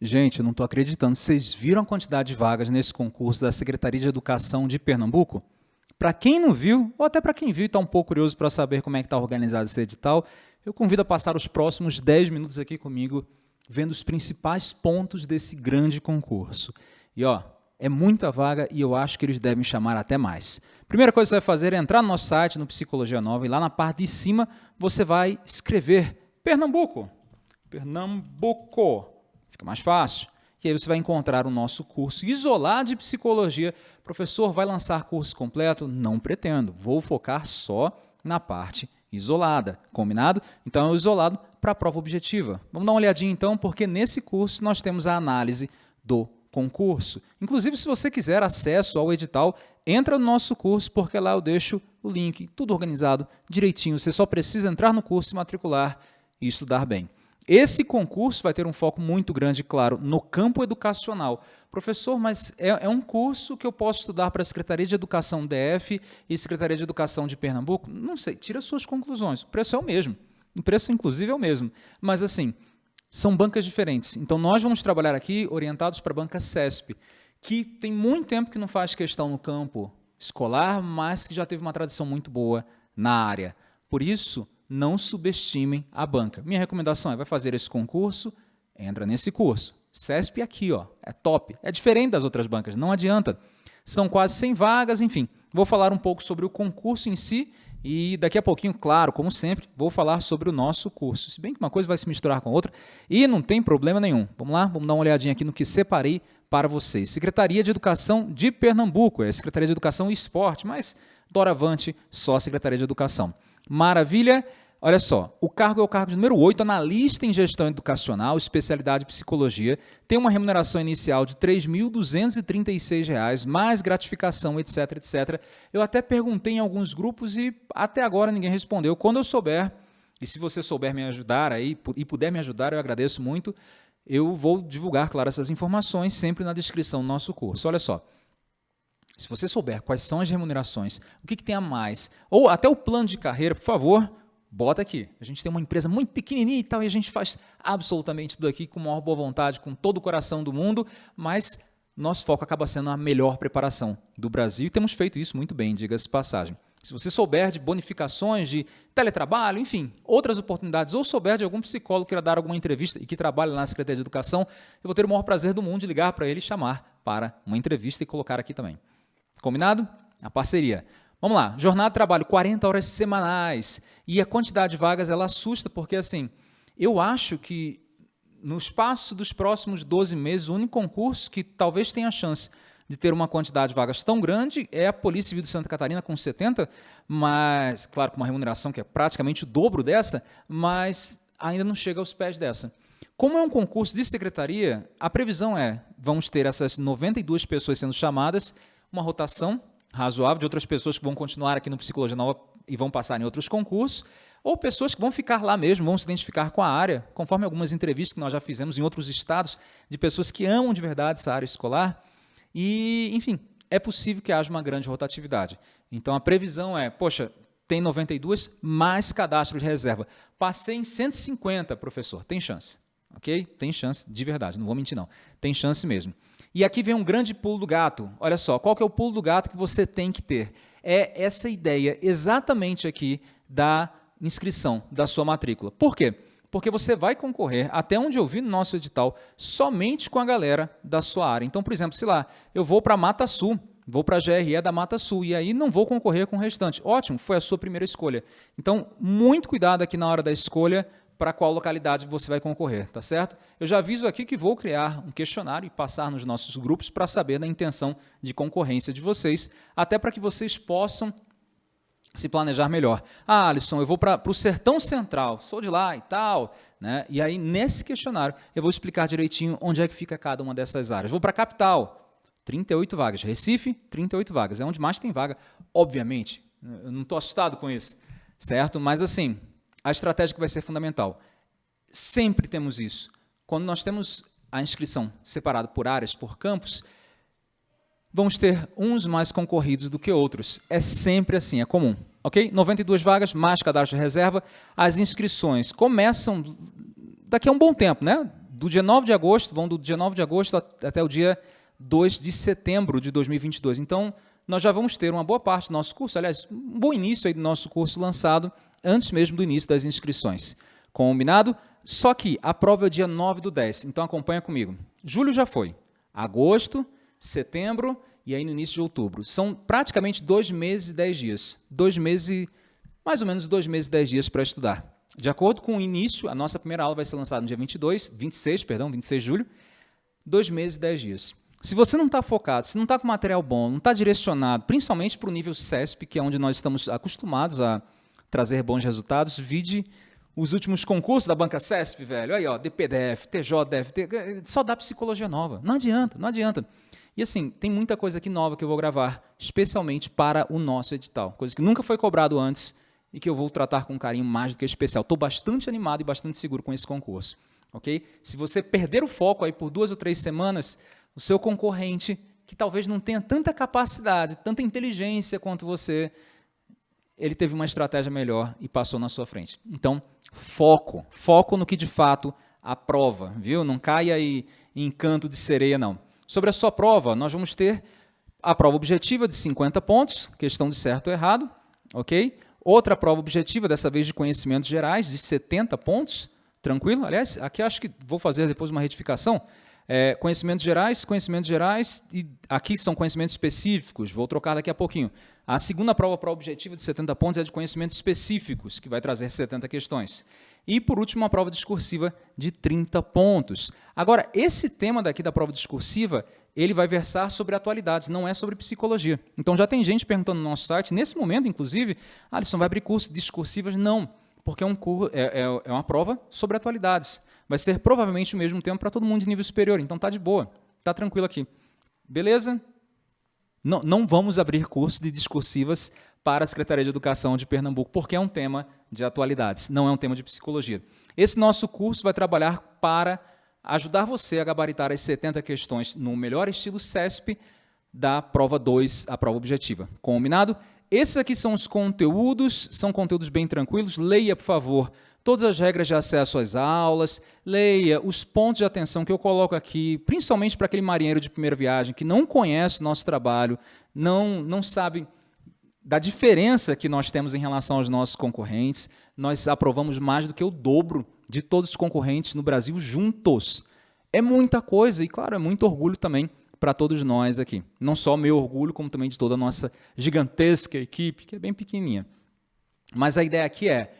Gente, não estou acreditando. Vocês viram a quantidade de vagas nesse concurso da Secretaria de Educação de Pernambuco? Para quem não viu, ou até para quem viu e está um pouco curioso para saber como é que está organizado esse edital, eu convido a passar os próximos 10 minutos aqui comigo, vendo os principais pontos desse grande concurso. E ó, é muita vaga e eu acho que eles devem chamar até mais. Primeira coisa que você vai fazer é entrar no nosso site, no Psicologia Nova, e lá na parte de cima você vai escrever Pernambuco. Pernambuco. Fica mais fácil. E aí você vai encontrar o nosso curso isolado de psicologia. Professor, vai lançar curso completo? Não pretendo. Vou focar só na parte isolada. Combinado? Então é o isolado para a prova objetiva. Vamos dar uma olhadinha então, porque nesse curso nós temos a análise do concurso. Inclusive, se você quiser acesso ao edital, entra no nosso curso, porque lá eu deixo o link, tudo organizado, direitinho. Você só precisa entrar no curso, se matricular e estudar bem. Esse concurso vai ter um foco muito grande, claro, no campo educacional. Professor, mas é, é um curso que eu posso estudar para a Secretaria de Educação DF e Secretaria de Educação de Pernambuco? Não sei, tira suas conclusões. O preço é o mesmo. O preço, inclusive, é o mesmo. Mas, assim, são bancas diferentes. Então, nós vamos trabalhar aqui orientados para a banca CESP, que tem muito tempo que não faz questão no campo escolar, mas que já teve uma tradição muito boa na área. Por isso, não subestimem a banca. Minha recomendação é, vai fazer esse concurso, entra nesse curso. CESP aqui, ó, é top. É diferente das outras bancas, não adianta. São quase 100 vagas, enfim. Vou falar um pouco sobre o concurso em si e daqui a pouquinho, claro, como sempre, vou falar sobre o nosso curso. Se bem que uma coisa vai se misturar com a outra e não tem problema nenhum. Vamos lá? Vamos dar uma olhadinha aqui no que separei para vocês. Secretaria de Educação de Pernambuco, é a Secretaria de Educação e Esporte, mas doravante só a Secretaria de Educação. Maravilha? Olha só, o cargo é o cargo de número 8, analista em gestão educacional, especialidade psicologia, tem uma remuneração inicial de R$ 3.236, mais gratificação, etc, etc. Eu até perguntei em alguns grupos e até agora ninguém respondeu. Quando eu souber, e se você souber me ajudar aí e puder me ajudar, eu agradeço muito, eu vou divulgar, claro, essas informações sempre na descrição do nosso curso. Olha só, se você souber quais são as remunerações, o que, que tem a mais, ou até o plano de carreira, por favor, bota aqui. A gente tem uma empresa muito pequenininha e tal, e a gente faz absolutamente tudo aqui com maior boa vontade, com todo o coração do mundo, mas nosso foco acaba sendo a melhor preparação do Brasil e temos feito isso muito bem, diga-se passagem. Se você souber de bonificações, de teletrabalho, enfim, outras oportunidades, ou souber de algum psicólogo que queira dar alguma entrevista e que trabalha na Secretaria de Educação, eu vou ter o maior prazer do mundo de ligar para ele e chamar para uma entrevista e colocar aqui também. Combinado? A parceria. Vamos lá, jornada de trabalho, 40 horas semanais. E a quantidade de vagas, ela assusta, porque assim, eu acho que no espaço dos próximos 12 meses, o único concurso que talvez tenha chance de ter uma quantidade de vagas tão grande é a Polícia Civil de Santa Catarina, com 70, mas, claro, com uma remuneração que é praticamente o dobro dessa, mas ainda não chega aos pés dessa. Como é um concurso de secretaria, a previsão é, vamos ter essas 92 pessoas sendo chamadas, uma rotação razoável de outras pessoas que vão continuar aqui no Psicologia Nova e vão passar em outros concursos, ou pessoas que vão ficar lá mesmo, vão se identificar com a área, conforme algumas entrevistas que nós já fizemos em outros estados, de pessoas que amam de verdade essa área escolar. E, enfim, é possível que haja uma grande rotatividade. Então, a previsão é, poxa, tem 92, mais cadastro de reserva. Passei em 150, professor, tem chance. Ok? Tem chance de verdade, não vou mentir não. Tem chance mesmo. E aqui vem um grande pulo do gato. Olha só, qual que é o pulo do gato que você tem que ter? É essa ideia exatamente aqui da inscrição da sua matrícula. Por quê? Porque você vai concorrer, até onde eu vi no nosso edital, somente com a galera da sua área. Então, por exemplo, sei lá, eu vou para Mata Sul, vou para a GRE da Mata Sul, e aí não vou concorrer com o restante. Ótimo, foi a sua primeira escolha. Então, muito cuidado aqui na hora da escolha para qual localidade você vai concorrer, tá certo? Eu já aviso aqui que vou criar um questionário e passar nos nossos grupos para saber da intenção de concorrência de vocês, até para que vocês possam se planejar melhor. Ah, Alisson, eu vou para o Sertão Central, sou de lá e tal, né? E aí, nesse questionário, eu vou explicar direitinho onde é que fica cada uma dessas áreas. Vou para a capital, 38 vagas. Recife, 38 vagas. É onde mais tem vaga, obviamente. Eu não estou assustado com isso, certo? Mas, assim, a estratégia que vai ser fundamental. Sempre temos isso. Quando nós temos a inscrição separada por áreas, por campos, vamos ter uns mais concorridos do que outros. É sempre assim, é comum. Ok? 92 vagas, mais cadastro de reserva. As inscrições começam daqui a um bom tempo, né? do dia 9 de agosto, vão do dia 9 de agosto até o dia 2 de setembro de 2022. Então, nós já vamos ter uma boa parte do nosso curso, aliás, um bom início aí do nosso curso lançado antes mesmo do início das inscrições. Combinado? Só que a prova é o dia 9 do 10, então acompanha comigo. Julho já foi, agosto, setembro e aí no início de outubro. São praticamente dois meses e dez dias. Dois meses mais ou menos dois meses e dez dias para estudar. De acordo com o início, a nossa primeira aula vai ser lançada no dia 22, 26, perdão, 26 de julho, dois meses e dez dias. Se você não está focado, se não está com material bom, não está direcionado, principalmente para o nível CESP, que é onde nós estamos acostumados a trazer bons resultados, vide os últimos concursos da banca CESP, velho. Aí, ó, DPDF, TJDF, só dá psicologia nova. Não adianta, não adianta. E assim, tem muita coisa aqui nova que eu vou gravar, especialmente para o nosso edital. Coisa que nunca foi cobrado antes e que eu vou tratar com um carinho mais do que especial. Estou bastante animado e bastante seguro com esse concurso. ok? Se você perder o foco aí por duas ou três semanas, o seu concorrente, que talvez não tenha tanta capacidade, tanta inteligência quanto você, ele teve uma estratégia melhor e passou na sua frente. Então, foco. Foco no que de fato aprova, viu? Não caia aí em canto de sereia, não. Sobre a sua prova, nós vamos ter a prova objetiva de 50 pontos, questão de certo ou errado, ok? Outra prova objetiva, dessa vez de conhecimentos gerais, de 70 pontos, tranquilo? Aliás, aqui acho que vou fazer depois uma retificação. É, conhecimentos gerais, conhecimentos gerais, e aqui são conhecimentos específicos, vou trocar daqui a pouquinho. A segunda prova para objetiva de 70 pontos é de conhecimentos específicos, que vai trazer 70 questões. E, por último, uma prova discursiva de 30 pontos. Agora, esse tema daqui da prova discursiva, ele vai versar sobre atualidades, não é sobre psicologia. Então, já tem gente perguntando no nosso site, nesse momento, inclusive, Alisson, vai abrir curso discursivas? Não, porque é, um, é, é, é uma prova sobre atualidades. Vai ser provavelmente o mesmo tempo para todo mundo de nível superior, então tá de boa, tá tranquilo aqui. Beleza? Não, não vamos abrir curso de discursivas para a Secretaria de Educação de Pernambuco, porque é um tema de atualidades, não é um tema de psicologia. Esse nosso curso vai trabalhar para ajudar você a gabaritar as 70 questões no melhor estilo CESP da prova 2, a prova objetiva. Combinado? Esses aqui são os conteúdos, são conteúdos bem tranquilos. Leia, por favor, todas as regras de acesso às aulas, leia os pontos de atenção que eu coloco aqui, principalmente para aquele marinheiro de primeira viagem que não conhece o nosso trabalho, não, não sabe da diferença que nós temos em relação aos nossos concorrentes. Nós aprovamos mais do que o dobro de todos os concorrentes no Brasil juntos. É muita coisa e, claro, é muito orgulho também para todos nós aqui. Não só meu orgulho, como também de toda a nossa gigantesca equipe, que é bem pequenininha. Mas a ideia aqui é,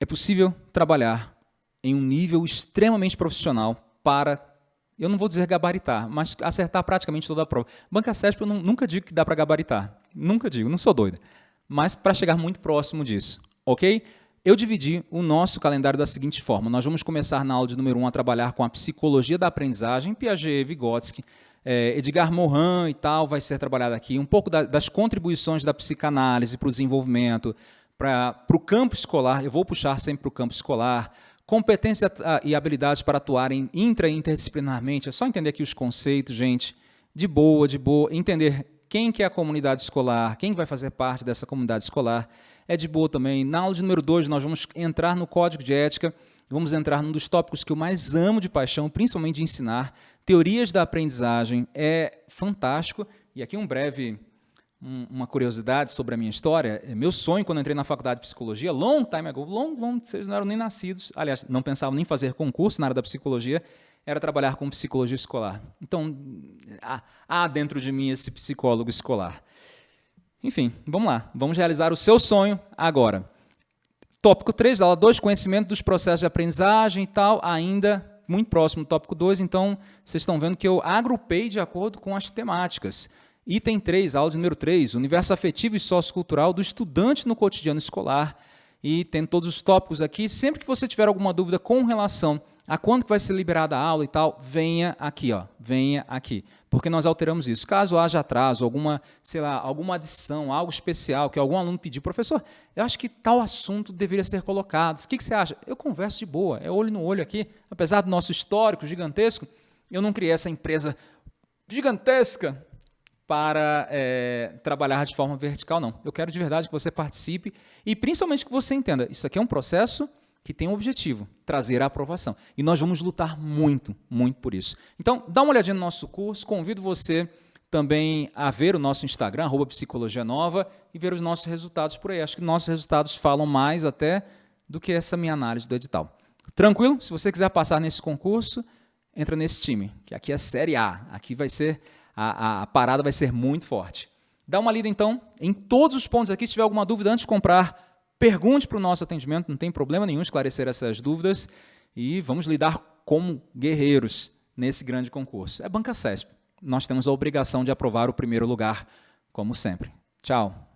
é possível trabalhar em um nível extremamente profissional para eu não vou dizer gabaritar, mas acertar praticamente toda a prova. Banca CESP eu não, nunca digo que dá para gabaritar, nunca digo, não sou doido, mas para chegar muito próximo disso, ok? Eu dividi o nosso calendário da seguinte forma, nós vamos começar na aula de número 1 a trabalhar com a psicologia da aprendizagem, Piaget, Vygotsky, é, Edgar Morin e tal, vai ser trabalhado aqui, um pouco da, das contribuições da psicanálise para o desenvolvimento, para o campo escolar, eu vou puxar sempre para o campo escolar, Competência ah, e habilidades para atuarem intra e interdisciplinarmente. É só entender aqui os conceitos, gente. De boa, de boa. Entender quem que é a comunidade escolar, quem vai fazer parte dessa comunidade escolar. É de boa também. Na aula de número 2, nós vamos entrar no código de ética. Vamos entrar num dos tópicos que eu mais amo de paixão, principalmente de ensinar. Teorias da aprendizagem. É fantástico. E aqui um breve uma curiosidade sobre a minha história. É, meu sonho, quando entrei na faculdade de psicologia, long time ago, long, long, vocês não eram nem nascidos, aliás, não pensavam nem fazer concurso na área da psicologia, era trabalhar com psicologia escolar. Então, há dentro de mim esse psicólogo escolar. Enfim, vamos lá, vamos realizar o seu sonho agora. Tópico 3 da aula 2, conhecimento dos processos de aprendizagem e tal, ainda muito próximo do tópico 2, então vocês estão vendo que eu agrupei de acordo com as temáticas. Item 3, aula número 3, universo afetivo e sociocultural do estudante no cotidiano escolar. E tem todos os tópicos aqui. Sempre que você tiver alguma dúvida com relação a quando que vai ser liberada a aula e tal, venha aqui, ó, venha aqui, porque nós alteramos isso. Caso haja atraso, alguma, sei lá, alguma adição, algo especial que algum aluno pediu, professor, eu acho que tal assunto deveria ser colocado. O que, que você acha? Eu converso de boa, é olho no olho aqui. Apesar do nosso histórico gigantesco, eu não criei essa empresa gigantesca para é, trabalhar de forma vertical, não. Eu quero de verdade que você participe e principalmente que você entenda, isso aqui é um processo que tem um objetivo, trazer a aprovação. E nós vamos lutar muito, muito por isso. Então, dá uma olhadinha no nosso curso, convido você também a ver o nosso Instagram, arroba Psicologia Nova, e ver os nossos resultados por aí. Acho que nossos resultados falam mais até do que essa minha análise do edital. Tranquilo? Se você quiser passar nesse concurso, entra nesse time, que aqui é Série A. Aqui vai ser, a, a, a parada vai ser muito forte. Dá uma lida então em todos os pontos aqui. Se tiver alguma dúvida antes de comprar, pergunte para o nosso atendimento, não tem problema nenhum esclarecer essas dúvidas e vamos lidar como guerreiros nesse grande concurso. É Banca CESP. Nós temos a obrigação de aprovar o primeiro lugar, como sempre. Tchau.